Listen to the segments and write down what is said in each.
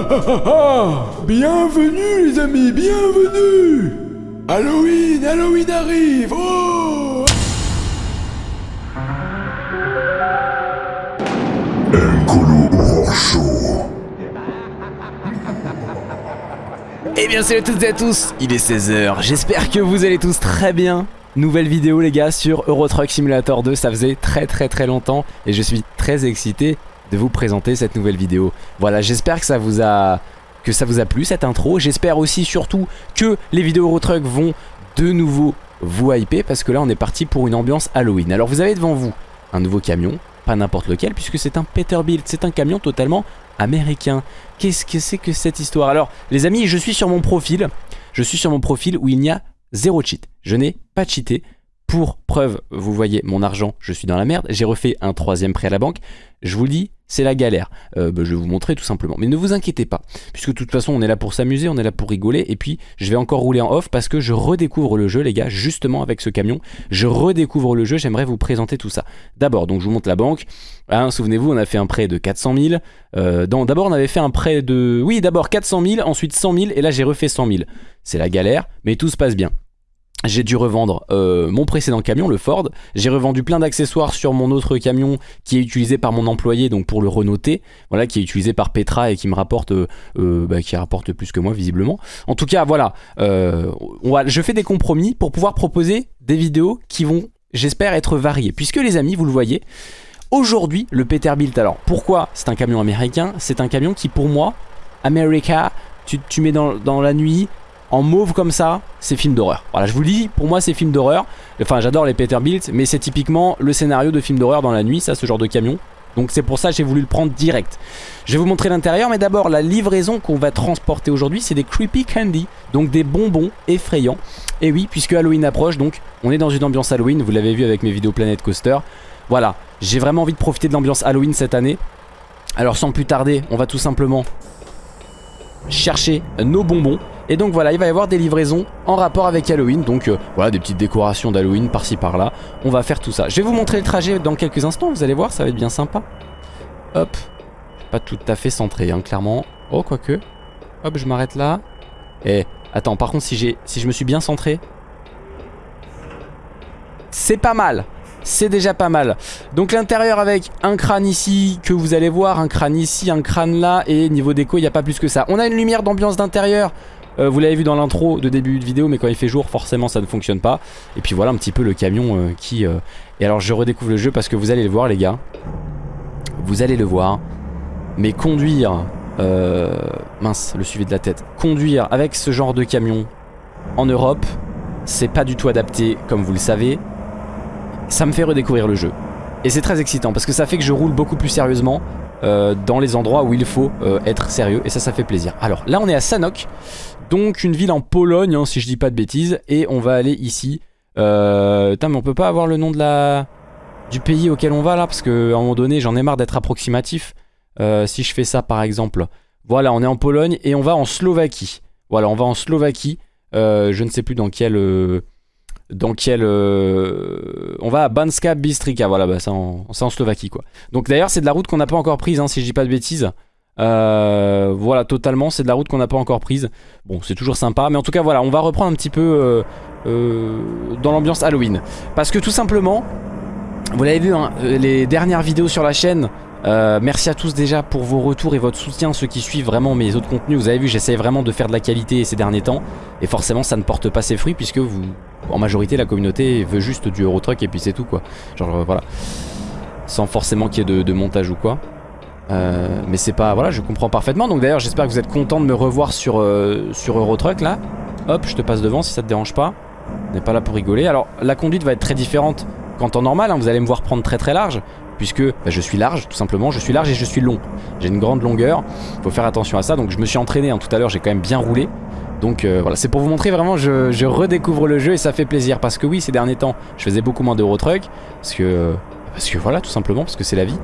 bienvenue les amis, bienvenue. Halloween, Halloween arrive Oh. Eh bien salut à toutes et à tous, il est 16h, j'espère que vous allez tous très bien. Nouvelle vidéo les gars sur Euro Truck Simulator 2, ça faisait très très très longtemps et je suis très excité de vous présenter cette nouvelle vidéo. Voilà, j'espère que ça vous a plu cette intro, j'espère aussi surtout que les vidéos Euro Truck vont de nouveau vous hyper parce que là on est parti pour une ambiance Halloween. Alors vous avez devant vous un nouveau camion, pas n'importe lequel puisque c'est un Peterbilt, c'est un camion totalement américain. Qu'est-ce que c'est que cette histoire? Alors les amis, je suis sur mon profil, je suis sur mon profil où il n'y a zéro cheat. Je n'ai pas cheaté. Pour preuve, vous voyez mon argent, je suis dans la merde. J'ai refait un troisième prêt à la banque. Je vous dis, c'est la galère. Euh, bah, je vais vous montrer tout simplement. Mais ne vous inquiétez pas, puisque de toute façon, on est là pour s'amuser, on est là pour rigoler. Et puis, je vais encore rouler en off parce que je redécouvre le jeu, les gars, justement avec ce camion. Je redécouvre le jeu, j'aimerais vous présenter tout ça. D'abord, donc je vous montre la banque. Hein, souvenez-vous, on a fait un prêt de 400 000. Euh, d'abord, on avait fait un prêt de... Oui, d'abord 400 000, ensuite 100 000, et là, j'ai refait 100 000. C'est la galère, mais tout se passe bien j'ai dû revendre euh, mon précédent camion, le Ford. J'ai revendu plein d'accessoires sur mon autre camion qui est utilisé par mon employé, donc pour le renoter. Voilà, qui est utilisé par Petra et qui me rapporte, euh, euh, bah, qui rapporte plus que moi visiblement. En tout cas, voilà, je fais des compromis pour pouvoir proposer des vidéos qui vont, j'espère, être variées. Puisque les amis, vous le voyez, aujourd'hui, le Peterbilt, alors pourquoi c'est un camion américain? C'est un camion qui pour moi, America, tu, tu mets dans, dans la nuit, en mauve comme ça, c'est film d'horreur. Voilà, je vous le dis, pour moi c'est film d'horreur. Enfin, j'adore les Peterbilt, mais c'est typiquement le scénario de film d'horreur dans la nuit, ça, ce genre de camion. Donc c'est pour ça que j'ai voulu le prendre direct. Je vais vous montrer l'intérieur, mais d'abord la livraison qu'on va transporter aujourd'hui, c'est des creepy candy, donc des bonbons effrayants. Et oui, puisque Halloween approche, donc on est dans une ambiance Halloween, vous l'avez vu avec mes vidéos Planet Coaster. Voilà, j'ai vraiment envie de profiter de l'ambiance Halloween cette année. Alors sans plus tarder, on va tout simplement chercher nos bonbons. Et donc voilà, il va y avoir des livraisons en rapport avec Halloween. Donc euh, voilà, des petites décorations d'Halloween par-ci par-là. On va faire tout ça. Je vais vous montrer le trajet dans quelques instants, vous allez voir, ça va être bien sympa. Hop, pas tout à fait centré, hein, clairement. Oh, quoique. Hop, je m'arrête là. Et attends, par contre, si, si je me suis bien centré... C'est pas mal c'est déjà pas mal. Donc l'intérieur avec un crâne ici que vous allez voir, un crâne ici, un crâne là et niveau déco il n'y a pas plus que ça. On a une lumière d'ambiance d'intérieur. Euh, vous l'avez vu dans l'intro de début de vidéo mais quand il fait jour forcément ça ne fonctionne pas. Et puis voilà un petit peu le camion euh, qui... Euh, et alors je redécouvre le jeu parce que vous allez le voir les gars. Vous allez le voir. Mais conduire... Mince, le suivi de la tête. Conduire avec ce genre de camion en Europe, c'est pas du tout adapté comme vous le savez ça me fait redécouvrir le jeu. Et c'est très excitant parce que ça fait que je roule beaucoup plus sérieusement euh, dans les endroits où il faut euh, être sérieux et ça ça fait plaisir. Alors là on est à Sanok, donc une ville en Pologne hein, si je dis pas de bêtises et on va aller ici. Euh, mais on peut pas avoir le nom de la du pays auquel on va là parce que à un moment donné j'en ai marre d'être approximatif. Euh, si je fais ça par exemple, voilà on est en Pologne et on va en Slovaquie. Voilà on va en Slovaquie, je ne sais plus dans quel dans quel... Euh, on va à Banska Bistrika, voilà, bah, c'est en, en, Slovaquie quoi. Donc d'ailleurs c'est de la route qu'on n'a pas encore prise, hein, si je dis pas de bêtises. Euh, voilà, totalement, c'est de la route qu'on n'a pas encore prise. Bon, c'est toujours sympa, mais en tout cas voilà, on va reprendre un petit peu euh, dans l'ambiance Halloween. Parce que tout simplement, vous l'avez vu, hein, les dernières vidéos sur la chaîne, euh, merci à tous déjà pour vos retours et votre soutien, ceux qui suivent vraiment mes autres contenus. Vous avez vu, j'essaie vraiment de faire de la qualité ces derniers temps. Et forcément, ça ne porte pas ses fruits puisque vous, en majorité, la communauté veut juste du Eurotruck et puis c'est tout quoi. Genre euh, voilà. Sans forcément qu'il y ait de, montage ou quoi. Euh, mais c'est pas... Voilà, je comprends parfaitement. Donc d'ailleurs, j'espère que vous êtes content de me revoir sur, sur Eurotruck là. Hop, je te passe devant si ça te dérange pas. On n'est pas là pour rigoler. Alors, la conduite va être très différente qu'en temps normal. Hein. Vous allez me voir prendre très très large puisque bah, je suis large tout simplement, je suis large et je suis long. J'ai une grande longueur, il faut faire attention à ça, donc je me suis entraîné hein, tout à l'heure, j'ai quand même bien roulé. Donc euh, voilà, c'est pour vous montrer vraiment, je, redécouvre le jeu et ça fait plaisir parce que oui, ces derniers temps, je faisais beaucoup moins d'Eurotruck parce que parce que voilà, tout simplement, parce que c'est la vie.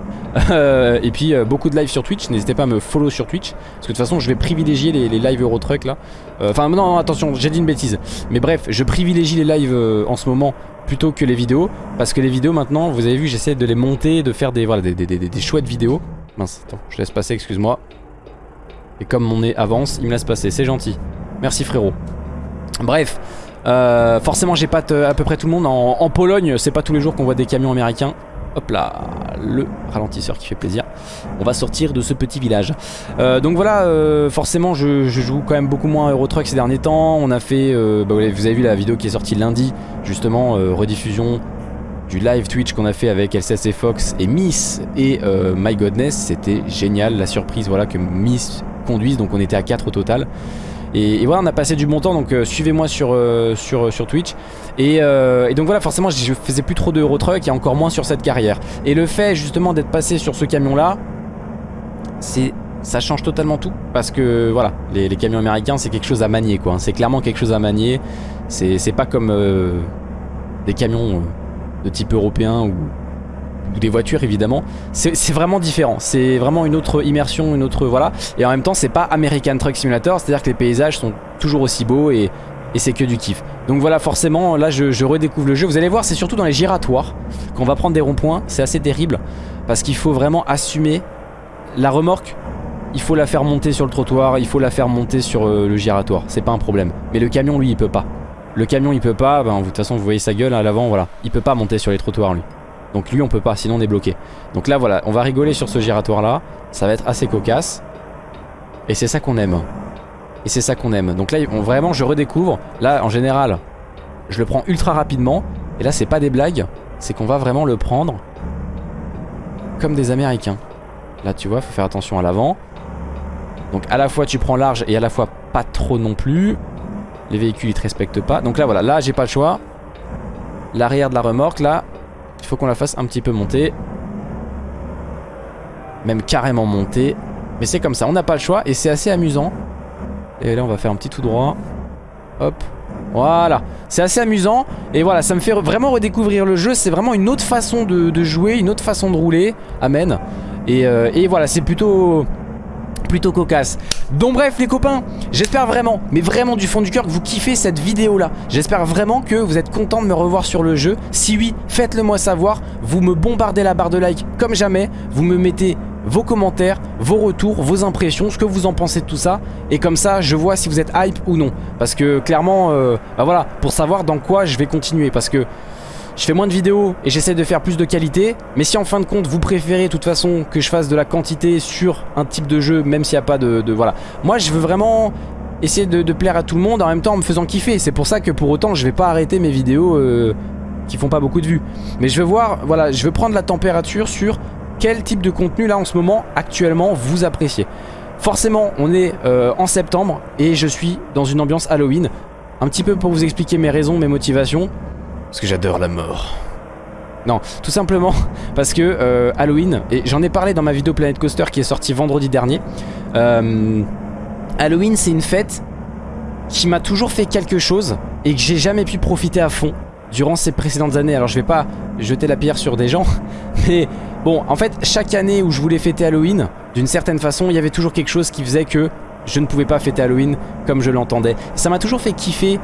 Euh, et puis euh, beaucoup de live sur Twitch, n'hésitez pas à me follow sur Twitch, parce que de toute façon je vais privilégier les, lives Eurotruck là. Enfin non, attention, j'ai dit une bêtise. Mais bref, je privilégie les lives en ce moment plutôt que les vidéos parce que les vidéos maintenant vous avez vu j'essaie de les monter de faire des voilà des, des, des, chouettes vidéos mince attends je laisse passer excuse moi Et comme mon nez avance, il me laisse passer, c'est gentil. Merci frérot. Bref, euh, forcément j'ai pas à peu près tout le monde. En, Pologne, c'est pas tous les jours qu'on voit des camions américains. Hop là, le ralentisseur qui fait plaisir. On va sortir de ce petit village. Euh, donc voilà, euh, forcément je, joue quand même beaucoup moins à Euro Truck ces derniers temps. On a fait, bah, vous avez vu la vidéo qui est sortie lundi, justement, rediffusion du live Twitch qu'on a fait avec LCS et Fox et Miss et My Godness. C'était génial, la surprise voilà que Miss conduise, donc on était à 4 au total. Et, voilà, on a passé du bon temps, donc euh, suivez-moi sur, euh, sur, sur Twitch. Euh, et, donc voilà, forcément, je faisais plus trop de Eurotruck et encore moins sur cette carrière. Et le fait justement d'être passé sur ce camion-là, c'est ça change totalement tout parce que voilà les, camions américains c'est quelque chose à manier quoi c'est clairement quelque chose à manier c'est pas comme des camions de type européen ou ou des voitures évidemment. C'est vraiment différent. C'est vraiment une autre immersion une autre voilà. Et en même temps c'est pas American Truck Simulator c'est à dire que les paysages sont toujours aussi beaux et, et c'est que du kiff. Donc voilà forcément là je, redécouvre le jeu. Vous allez voir c'est surtout dans les giratoires qu'on va prendre des ronds-points. C'est assez terrible parce qu'il faut vraiment assumer la remorque. Il faut la faire monter sur le trottoir il faut la faire monter sur euh, le giratoire. C'est pas un problème. Mais le camion lui il peut pas. Le camion il peut pas, ben, de toute façon vous voyez sa gueule à l'avant voilà. Il peut pas monter sur les trottoirs lui donc lui on peut pas, sinon on est bloqué. Donc là voilà, on va rigoler sur ce giratoire là. Ça va être assez cocasse. Et c'est ça qu'on aime. Et c'est ça qu'on aime. Donc là vraiment je redécouvre. Là en général, je le prends ultra rapidement. Et là c'est pas des blagues, c'est qu'on va vraiment le prendre comme des Américains. Là tu vois, faut faire attention à l'avant. Donc à la fois tu prends large et à la fois pas trop non plus. Les véhicules ils te respectent pas. Donc là voilà, là j'ai pas le choix. L'arrière de la remorque là, il faut qu'on la fasse un petit peu monter. Même carrément monter. Mais c'est comme ça, on n'a pas le choix et c'est assez amusant. Et là on va faire un petit tout droit. Hop. Voilà, c'est assez amusant et voilà, ça me fait vraiment redécouvrir le jeu. C'est vraiment une autre façon de, jouer, une autre façon de rouler. Amen. Et, euh, et voilà, c'est plutôt plutôt cocasse. Donc bref les copains, j'espère vraiment, mais vraiment du fond du cœur que vous kiffez cette vidéo là. J'espère vraiment que vous êtes contents de me revoir sur le jeu. Si oui, faites-le moi savoir. Vous me bombardez la barre de like comme jamais. Vous me mettez vos commentaires, vos retours, vos impressions, ce que vous en pensez de tout ça. Et comme ça, je vois si vous êtes hype ou non. Parce que clairement, euh, bah voilà, pour savoir dans quoi je vais continuer. Parce que je fais moins de vidéos et j'essaie de faire plus de qualité. Mais si en fin de compte vous préférez de toute façon que je fasse de la quantité sur un type de jeu, même s'il n'y a pas de, Voilà. Moi je veux vraiment essayer de, plaire à tout le monde en même temps en me faisant kiffer. C'est pour ça que pour autant je vais pas arrêter mes vidéos euh, qui font pas beaucoup de vues. Mais je veux voir, voilà, je veux prendre la température sur quel type de contenu là en ce moment actuellement vous appréciez. Forcément on est euh, en septembre et je suis dans une ambiance Halloween. Un petit peu pour vous expliquer mes raisons, mes motivations. Parce que j'adore la mort. Non, tout simplement parce que euh, Halloween, et j'en ai parlé dans ma vidéo Planet Coaster qui est sortie vendredi dernier. Euh, Halloween, c'est une fête qui m'a toujours fait quelque chose et que j'ai jamais pu profiter à fond durant ces précédentes années. Alors je vais pas jeter la pierre sur des gens, mais bon, en fait, chaque année où je voulais fêter Halloween, d'une certaine façon, il y avait toujours quelque chose qui faisait que je ne pouvais pas fêter Halloween comme je l'entendais. Ça m'a toujours fait kiffer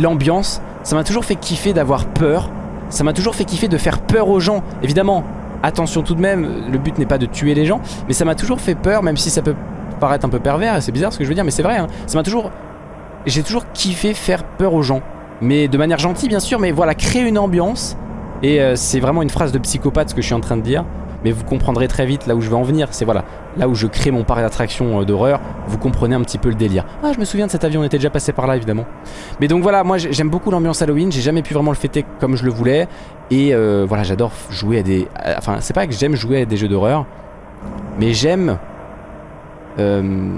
l'ambiance ça m'a toujours fait kiffer d'avoir peur. Ça m'a toujours fait kiffer de faire peur aux gens. Évidemment, attention tout de même, le but n'est pas de tuer les gens, mais ça m'a toujours fait peur, même si ça peut paraître un peu pervers, et c'est bizarre ce que je veux dire, mais c'est vrai, hein. ça m'a toujours... J'ai toujours kiffé faire peur aux gens. Mais de manière gentille bien sûr, mais voilà, créer une ambiance. Et euh, c'est vraiment une phrase de psychopathe ce que je suis en train de dire mais vous comprendrez très vite là où je vais en venir. C'est voilà, là où je crée mon parc d'attraction euh, d'horreur, vous comprenez un petit peu le délire. Ah, je me souviens de cet avion, on était déjà passé par là évidemment. Mais donc voilà, moi j'aime beaucoup l'ambiance Halloween, j'ai jamais pu vraiment le fêter comme je le voulais. Et euh, voilà, j'adore jouer à des... Enfin, c'est pas que j'aime jouer à des jeux d'horreur, mais j'aime... Euh,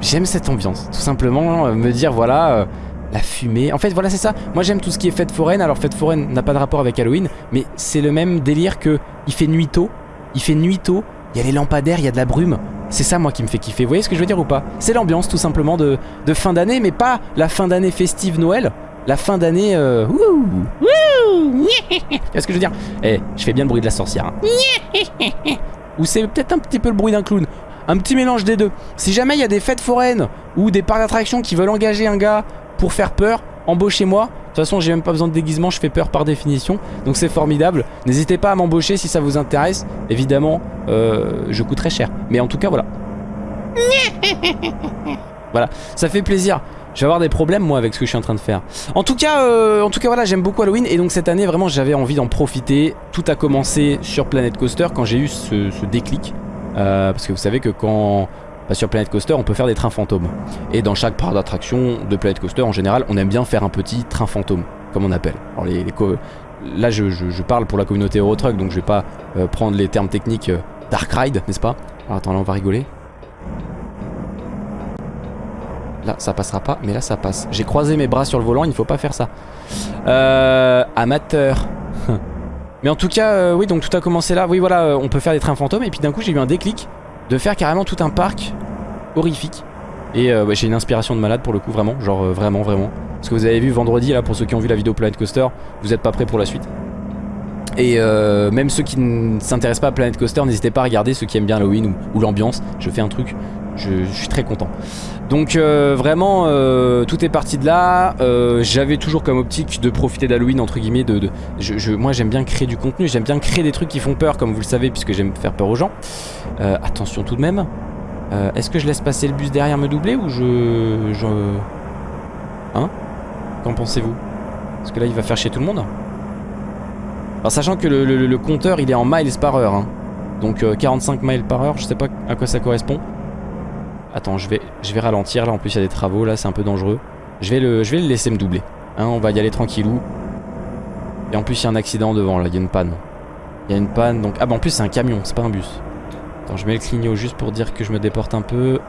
j'aime cette ambiance, tout simplement, me dire voilà... la fumée. En fait, voilà, c'est ça. Moi, j'aime tout ce qui est fête foraine. Alors, fête foraine n'a pas de rapport avec Halloween, mais c'est le même délire que il fait nuit tôt il fait nuit tôt, il y a les lampadaires, il y a de la brume. C'est ça moi qui me fait kiffer, vous voyez ce que je veux dire ou pas? C'est l'ambiance tout simplement de, fin d'année, mais pas la fin d'année festive Noël, la fin d'année... Euh, Qu'est-ce que je veux dire? Eh, je fais bien le bruit de la sorcière. Hein. ou c'est peut-être un petit peu le bruit d'un clown. Un petit mélange des deux. Si jamais il y a des fêtes foraines ou des parcs d'attractions qui veulent engager un gars pour faire peur, embauchez-moi. De toute façon, j'ai même pas besoin de déguisement, je fais peur par définition. Donc c'est formidable. N'hésitez pas à m'embaucher si ça vous intéresse. Évidemment, euh, je coûterai cher. Mais en tout cas, voilà. Voilà, ça fait plaisir. Je vais avoir des problèmes moi avec ce que je suis en train de faire. En tout cas, euh, en tout cas voilà, j'aime beaucoup Halloween et donc cette année vraiment j'avais envie d'en profiter. Tout a commencé sur Planet Coaster quand j'ai eu ce, ce déclic. Euh, parce que vous savez que quand bah, sur Planet Coaster on peut faire des trains fantômes. Et dans chaque parc d'attraction de Planet Coaster en général on aime bien faire un petit train fantôme comme on appelle. Alors là je, parle pour la communauté Eurotruck donc je vais pas euh, prendre les termes techniques euh, Dark Ride n'est-ce pas? Alors attends là on va rigoler. Là ça passera pas mais là ça passe. J'ai croisé mes bras sur le volant il ne faut pas faire ça. Euh, amateur. mais en tout cas oui donc tout a commencé là. Oui voilà on peut faire des trains fantômes et puis d'un coup j'ai eu un déclic de faire carrément tout un parc horrifique. Et euh, j'ai une inspiration de malade pour le coup vraiment genre euh, vraiment vraiment. Parce que vous avez vu vendredi là pour ceux qui ont vu la vidéo Planet Coaster vous êtes pas prêts pour la suite. Et euh, même ceux qui ne s'intéressent pas à Planet Coaster, n'hésitez pas à regarder ceux qui aiment bien Halloween ou l'ambiance. Je fais un truc, je, suis très content. Donc euh, vraiment, euh, tout est parti de là. Euh, J'avais toujours comme optique de profiter d'Halloween entre guillemets. De, moi j'aime bien créer du contenu, j'aime bien créer des trucs qui font peur, comme vous le savez, puisque j'aime faire peur aux gens. Attention tout de même. Est-ce que je laisse passer le bus derrière me doubler ou je. Hein? Qu'en pensez-vous? Parce que là il va faire chier tout le monde. Alors sachant que le, compteur il est en miles par heure hein. Donc euh, 45 miles par heure je sais pas à quoi ça correspond Attends je vais, je vais ralentir là en plus il y a des travaux là c'est un peu dangereux. Je vais, le, je vais le laisser me doubler hein, On va y aller tranquillou. Et en plus il y a un accident devant là il y a une panne. Il y a une panne donc Ah bah en plus c'est un camion c'est pas un bus. Attends je mets le clignot juste pour dire que je me déporte un peu.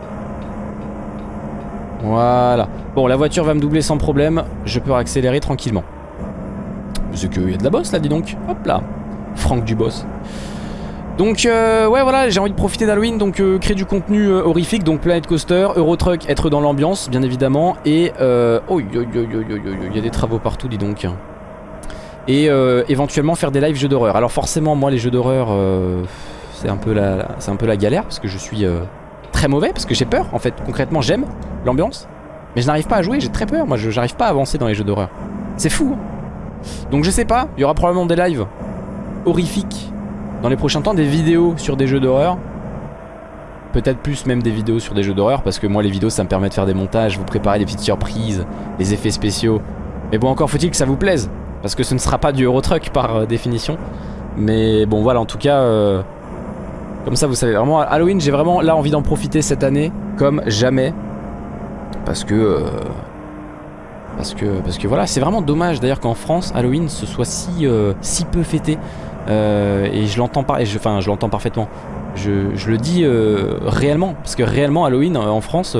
Voilà. Bon la voiture va me doubler sans problème Je peux accélérer tranquillement. C'est qu'il y a de la bosse là, dis donc. Hop là. Franck du boss. Donc euh, ouais voilà j'ai envie de profiter d'Halloween donc euh, créer du contenu euh, horrifique donc Planet Coaster, Eurotruck, être dans l'ambiance bien évidemment et oh il y a des travaux partout dis donc. Et éventuellement faire des lives jeux d'horreur. Alors forcément moi les jeux d'horreur c'est un peu la un peu la galère parce que je suis très mauvais parce que j'ai peur en fait. Concrètement j'aime l'ambiance mais je n'arrive pas à jouer j'ai très peur. Moi je j'arrive pas à avancer dans les jeux d'horreur. C'est fou hein. donc je sais pas il y aura probablement des lives horrifiques dans les prochains temps des vidéos sur des jeux d'horreur. Peut-être plus même des vidéos sur des jeux d'horreur parce que moi les vidéos ça me permet de faire des montages, vous préparer des petites surprises, des effets spéciaux. Mais bon encore faut-il que ça vous plaise parce que ce ne sera pas du Eurotruck par euh, définition. Mais bon voilà en tout cas euh, comme ça vous savez vraiment Halloween j'ai vraiment là envie d'en profiter cette année comme jamais parce que euh, parce que parce que voilà c'est vraiment dommage d'ailleurs qu'en France Halloween ce soit si si peu fêté euh, et je l'entends enfin je l'entends parfaitement. Je, le dis euh, réellement, parce que réellement Halloween euh, en France,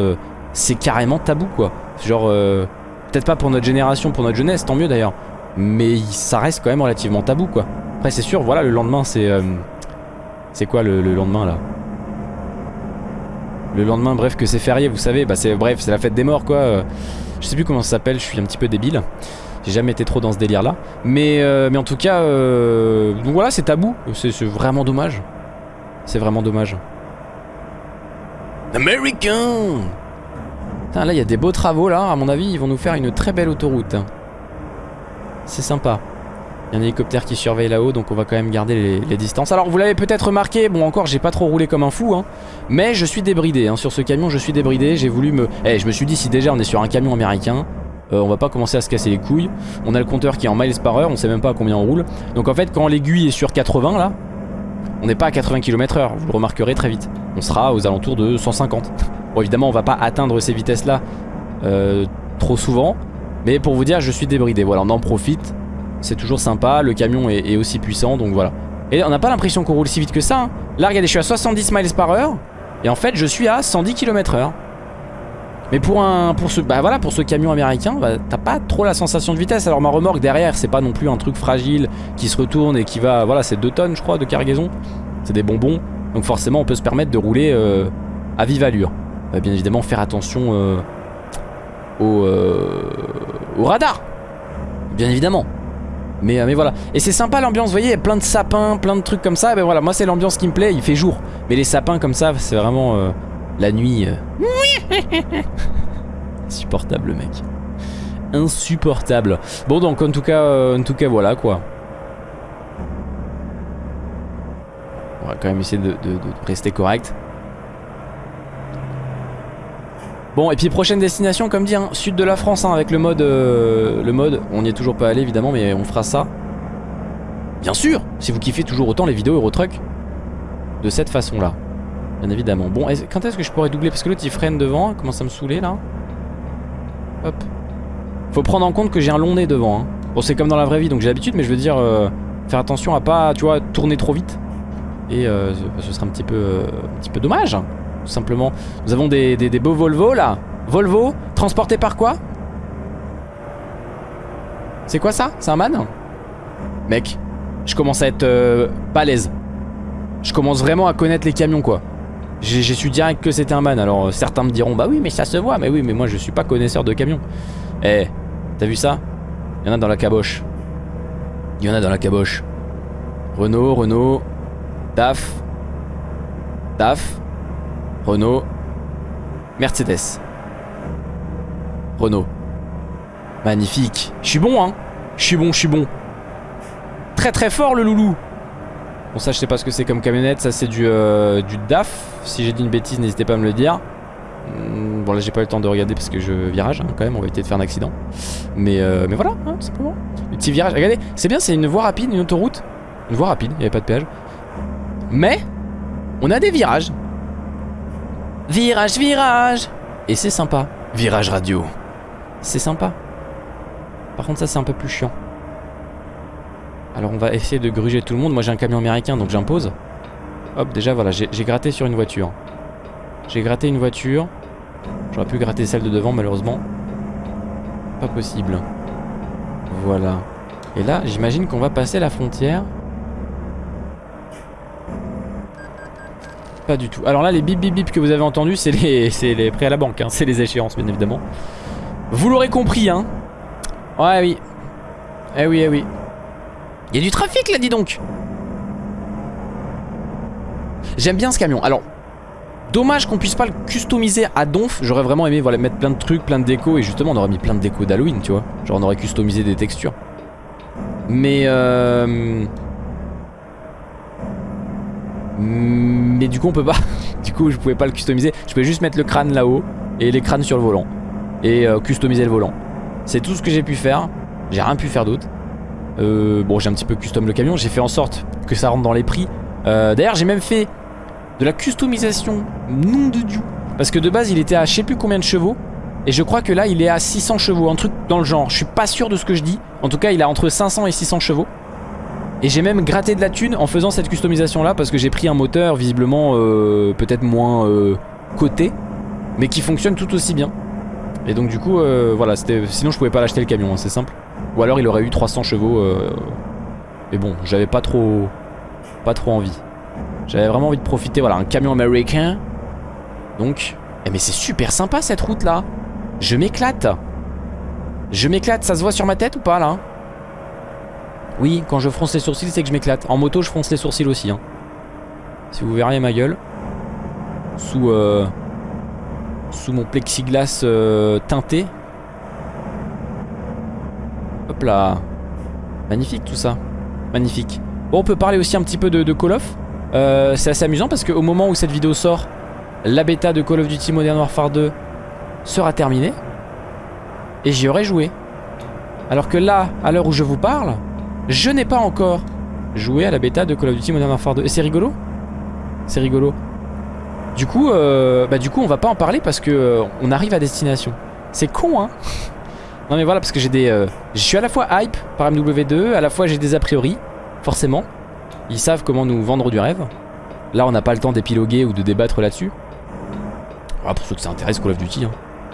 c'est carrément tabou quoi. Genre, peut-être pas pour notre génération, pour notre jeunesse, tant mieux d'ailleurs, mais ça reste quand même relativement tabou quoi. Après c'est sûr, voilà le lendemain c'est, c'est quoi le, le lendemain là? Le lendemain, bref que c'est férié, vous savez, bah c'est bref c'est la fête des morts quoi. Je sais plus comment ça s'appelle, je suis un petit peu débile. J'ai jamais été trop dans ce délire là. Mais, euh, mais en tout cas, euh, donc voilà, c'est tabou. C'est vraiment dommage. C'est vraiment dommage. American Putain, Là, il y a des beaux travaux là. À mon avis, ils vont nous faire une très belle autoroute. C'est sympa. Il y a un hélicoptère qui surveille là-haut, donc on va quand même garder les, les distances. Alors, vous l'avez peut-être remarqué, bon, encore, j'ai pas trop roulé comme un fou, hein, mais je suis débridé. hein. Sur ce camion, je suis débridé. J'ai voulu me. Eh, je me suis dit, si déjà on est sur un camion américain, euh, on va pas commencer à se casser les couilles. On a le compteur qui est en miles par heure, on sait même pas à combien on roule. Donc en fait, quand l'aiguille est sur 80 là, on n'est pas à 80 km heure, vous le remarquerez très vite. On sera aux alentours de 150. Bon, évidemment, on va pas atteindre ces vitesses là euh, trop souvent, mais pour vous dire, je suis débridé. Voilà, on en profite. C'est toujours sympa, le camion est, aussi puissant, donc voilà. Et on n'a pas l'impression qu'on roule si vite que ça. hein. Là, regardez, je suis à 70 miles par heure, et en fait, je suis à 110 km heure. Mais pour un pour ce bah pour ce camion américain, bah, t'as pas trop la sensation de vitesse. Alors ma remorque derrière, c'est pas non plus un truc fragile qui se retourne et qui va voilà, c'est 2 tonnes je crois de cargaison. C'est des bonbons. Donc forcément, on peut se permettre de rouler euh, à vive allure. Euh, bien évidemment, faire attention euh, au euh, au radar. Bien évidemment. Mais, mais voilà. Et c'est sympa l'ambiance, vous voyez, il y a plein de sapins, plein de trucs comme ça. Ben voilà, moi c'est l'ambiance qui me plaît, il fait jour. Mais les sapins comme ça, c'est vraiment la nuit. euh, Insupportable le mec. Insupportable. Bon donc en tout cas, euh, en tout cas voilà quoi. On va quand même essayer de, rester correct. Bon, et puis prochaine destination, comme dit, hein, sud de la France, hein, avec le mode, euh, le mode. On n'y est toujours pas allé, évidemment, mais on fera ça. Bien sûr, si vous kiffez toujours autant les vidéos Eurotruck de cette façon-là. Bien évidemment. Bon, quand est-ce que je pourrais doubler? Parce que l'autre il freine devant, il commence à me saouler là. Hop. Faut prendre en compte que j'ai un long nez devant. Hein. Bon, c'est comme dans la vraie vie, donc j'ai l'habitude, mais je veux dire, euh, faire attention à pas, tu vois, tourner trop vite. Et euh, ce serait un petit peu, euh, un petit peu dommage, hein, tout simplement. Nous avons des, des, des beaux Volvo là. Volvo, transporté par quoi? C'est quoi ça? C'est un man? Mec, je commence à être balèze. Je commence vraiment à connaître les camions quoi. J'ai su direct que c'était un man. Alors euh, certains me diront bah oui mais ça se voit. Mais oui mais moi je suis pas connaisseur de camions. Eh, t'as vu ça? Il y en a dans la caboche. Il y en a dans la caboche. Renault, Renault, DAF, DAF, Renault, Mercedes. Renault. Magnifique. Je suis bon hein. Je suis bon, je suis bon. Très très fort le loulou. Bon ça je sais pas ce que c'est comme camionnette, ça c'est du, euh, du DAF. Si j'ai dit une bêtise n'hésitez pas à me le dire. Hmm, bon là j'ai pas eu le temps de regarder parce que je virage hein, quand même, on va éviter de faire un accident. Mais, euh, mais voilà, hein, tout simplement. Le petit virage, regardez, c'est bien, c'est une voie rapide, une autoroute. Une voie rapide, il n'y avait pas de péage. Mais, on a des virages. Virage, virage Et c'est sympa. Virage radio. C'est sympa. Par contre ça c'est un peu plus chiant. Alors on va essayer de gruger tout le monde. Moi j'ai un camion américain donc j'impose. Hop déjà voilà j'ai gratté sur une voiture. J'ai gratté une voiture. J'aurais pu gratter celle de devant malheureusement. Pas possible. Voilà. Et là j'imagine qu'on va passer la frontière. Pas du tout. Alors là les bip bip bip que vous avez entendu c'est les, les prêts à la banque. Hein. C'est les échéances bien évidemment. Vous l'aurez compris hein. Ouais oui. Eh oui eh oui. Il y a du trafic là dis donc J'aime bien ce camion. Alors Dommage qu'on puisse pas le customiser à donf. J'aurais vraiment aimé voilà, mettre plein de trucs, plein de déco Et justement on aurait mis plein de déco d'Halloween tu vois. Genre on aurait customisé des textures. Mais euh... Mais du coup on peut pas. Du coup je pouvais pas le customiser. Je pouvais juste mettre le crâne là-haut Et les crânes sur le volant. Et euh, customiser le volant. C'est tout ce que j'ai pu faire. J'ai rien pu faire d'autre. Euh, bon j'ai un petit peu custom le camion. J'ai fait en sorte que ça rentre dans les prix. Euh, D'ailleurs j'ai même fait de la customisation nom de Dieu. Parce que de base il était à je sais plus combien de chevaux Et je crois que là il est à 600 chevaux Un truc dans le genre. Je suis pas sûr de ce que je dis. En tout cas il a entre 500 et 600 chevaux. Et j'ai même gratté de la thune en faisant cette customisation là Parce que j'ai pris un moteur visiblement euh, peut-être moins euh, coté Mais qui fonctionne tout aussi bien. Et donc du coup euh, voilà Sinon je pouvais pas l'acheter le camion hein, c'est simple. Ou alors il aurait eu 300 chevaux. Mais bon, j'avais pas trop, pas trop envie. J'avais vraiment envie de profiter. Voilà, un camion américain. Donc, eh mais c'est super sympa cette route là. Je m'éclate. Je m'éclate. Ça se voit sur ma tête ou pas là? Oui, quand je fronce les sourcils, c'est que je m'éclate. En moto, je fronce les sourcils aussi. Hein. Si vous verriez ma gueule. Sous, euh, sous mon plexiglas euh, teinté. Hop là. Magnifique tout ça. Magnifique. Bon, on peut parler aussi un petit peu de, Call of? Euh, c'est assez amusant parce qu'au moment où cette vidéo sort, la bêta de Call of Duty Modern Warfare 2 sera terminée. Et j'y aurais joué. Alors que là, à l'heure où je vous parle, je n'ai pas encore joué à la bêta de Call of Duty Modern Warfare 2. Et c'est rigolo C'est rigolo. Du coup, euh, bah du coup, on va pas en parler parce que euh, on arrive à destination. C'est con, hein non mais voilà parce que j'ai des... Je suis à la fois hype par MW2, à la fois j'ai des a priori, forcément. Ils savent comment nous vendre du rêve. Là on n'a pas le temps d'épiloguer ou de débattre là-dessus. Ah, pour ceux que ça intéresse Call of Duty.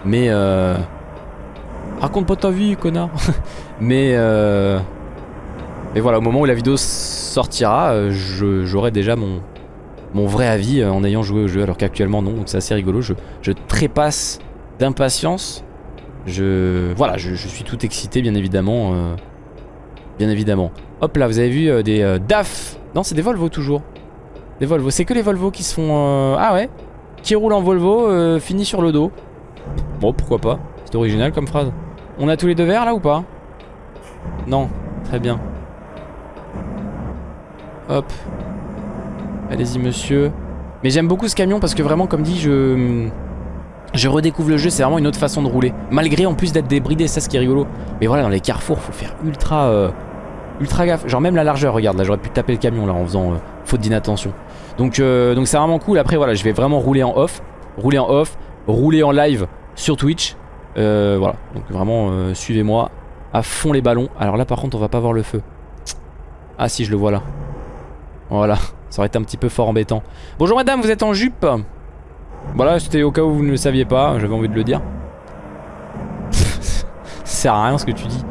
Mais euh... Raconte pas ta vie connard. mais euh... Mais voilà au moment où la vidéo sortira, euh, j'aurai déjà mon, mon vrai avis euh, en ayant joué au jeu alors qu'actuellement non. Donc c'est assez rigolo. Je, je trépasse d'impatience je, voilà, je, suis tout excité bien évidemment. Bien évidemment. Hop là, vous avez vu euh, des euh, DAF. Non, c'est des Volvo toujours. Des Volvo. C'est que les Volvo qui se font... ah ouais Qui roulent en Volvo, fini sur le dos. Bon, pourquoi pas. C'est original comme phrase. On a tous les deux verts là ou pas? Non. Très bien. Hop. Allez-y monsieur. Mais j'aime beaucoup ce camion parce que vraiment comme dit je... Je redécouvre le jeu, c'est vraiment une autre façon de rouler. Malgré en plus d'être débridé, ça ce qui est rigolo. Mais voilà, dans les carrefours, faut faire ultra, euh, ultra gaffe. Genre même la largeur, regarde, là j'aurais pu taper le camion là en faisant euh, faute d'inattention. Donc euh, donc c'est vraiment cool. Après voilà, je vais vraiment rouler en off, rouler en off, rouler en live sur Twitch. voilà, donc vraiment suivez-moi à fond les ballons. Alors là par contre, on va pas voir le feu. Ah si, je le vois là. Voilà, ça aurait été un petit peu fort embêtant. Bonjour madame, vous êtes en jupe? Voilà, c'était au cas où vous ne le saviez pas, j'avais envie de le dire. Ça sert à rien ce que tu dis.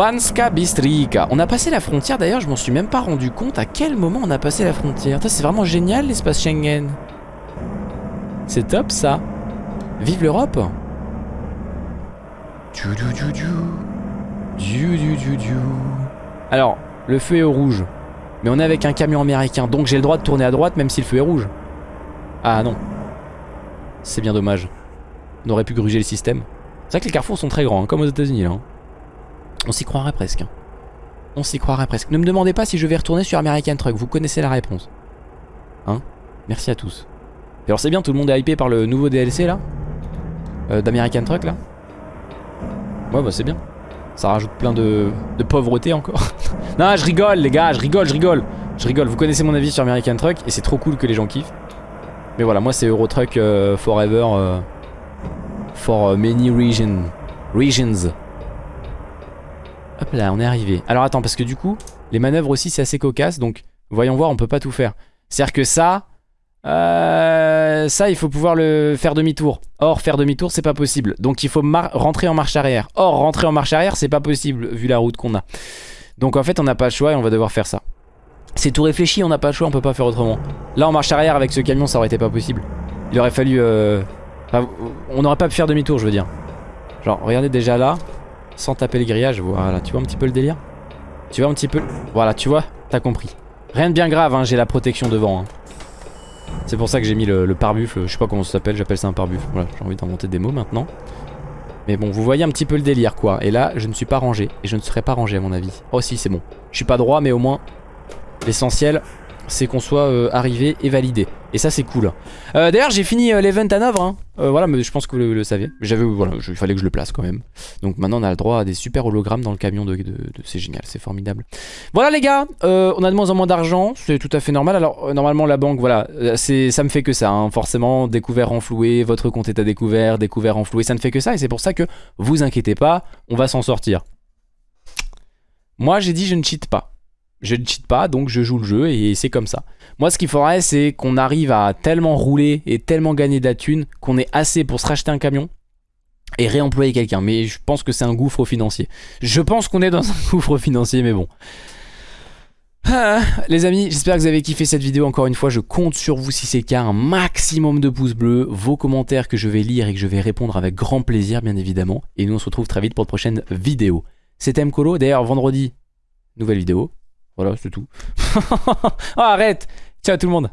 Banska Bistrika. On a passé la frontière d'ailleurs, je m'en suis même pas rendu compte à quel moment on a passé la frontière. C'est vraiment génial l'espace Schengen. C'est top ça. Vive l'Europe. Alors, le feu est au rouge. Mais on est avec un camion américain, donc j'ai le droit de tourner à droite même si le feu est rouge. Ah non. C'est bien dommage. On aurait pu gruger le système. C'est vrai que les carrefours sont très grands, hein, comme aux états unis là. Hein. On s'y croirait presque. On s'y croirait presque. Ne me demandez pas si je vais retourner sur American Truck, vous connaissez la réponse. Hein? Merci à tous. Et alors c'est bien, tout le monde est hypé par le nouveau DLC là? Euh, D'American Truck là? Ouais bah c'est bien. Ça rajoute plein de, de pauvreté encore. non je rigole les gars, je rigole, je rigole. Je rigole, vous connaissez mon avis sur American Truck et c'est trop cool que les gens kiffent. Mais voilà, moi c'est Eurotruck euh, Forever euh, for many regions. Regions. Hop là, on est arrivé. Alors attends, parce que du coup, les manœuvres aussi c'est assez cocasse, donc voyons voir, on peut pas tout faire. C'est-à-dire que ça, euh, ça il faut pouvoir le faire demi-tour. Or, faire demi-tour c'est pas possible. Donc il faut rentrer en marche arrière. Or, rentrer en marche arrière c'est pas possible vu la route qu'on a. Donc en fait on n'a pas le choix et on va devoir faire ça. C'est tout réfléchi, on n'a pas le choix, on peut pas faire autrement. Là en marche arrière avec ce camion ça aurait été pas possible. Il aurait fallu... Euh... on n'aurait pas pu faire demi-tour je veux dire. Genre regardez déjà là, sans taper le grillage, voilà, tu vois un petit peu le délire Tu vois un petit peu... Voilà, tu vois, t'as compris. Rien de bien grave, hein, j'ai la protection devant. Hein. C'est pour ça que j'ai mis le, pare-buffle, je sais pas comment ça s'appelle, j'appelle ça un pare-buffle. Voilà, j'ai envie d'inventer des mots maintenant. Mais bon, vous voyez un petit peu le délire quoi. Et là, je ne suis pas rangé. Et je ne serai pas rangé à mon avis. Oh si, c'est bon. Je suis pas droit, mais au moins, L'essentiel, c'est qu'on soit euh, arrivé et validé. Et ça, c'est cool. Euh, d'ailleurs, j'ai fini euh, l'event à Novre. Hein. voilà, mais je pense que vous le, saviez. J'avais, voilà, il fallait que je le place quand même. Donc maintenant, on a le droit à des super hologrammes dans le camion de, c'est génial, c'est formidable. Voilà les gars, on a de moins en moins d'argent, c'est tout à fait normal. Alors normalement, la banque, voilà, ça me fait que ça. Hein. Forcément, découvert renfloué, votre compte est à découvert, découvert renfloué, ça ne fait que ça. Et c'est pour ça que vous inquiétez pas, on va s'en sortir. Moi, j'ai dit je ne cheat pas. Je ne cheat pas, donc je joue le jeu et c'est comme ça. Moi, ce qu'il faudrait, c'est qu'on arrive à tellement rouler et tellement gagner de la thune qu'on ait assez pour se racheter un camion et réemployer quelqu'un. Mais je pense que c'est un gouffre financier. Je pense qu'on est dans un gouffre financier, mais bon. Ah, les amis, j'espère que vous avez kiffé cette vidéo. Encore une fois, je compte sur vous si c'est le cas. Un maximum de pouces bleus, vos commentaires que je vais lire et que je vais répondre avec grand plaisir, bien évidemment. Et nous, on se retrouve très vite pour de prochaines vidéos. C'était Mkolo. D'ailleurs, vendredi, nouvelle vidéo. Voilà, c'est tout. oh, arrête Ciao tout le monde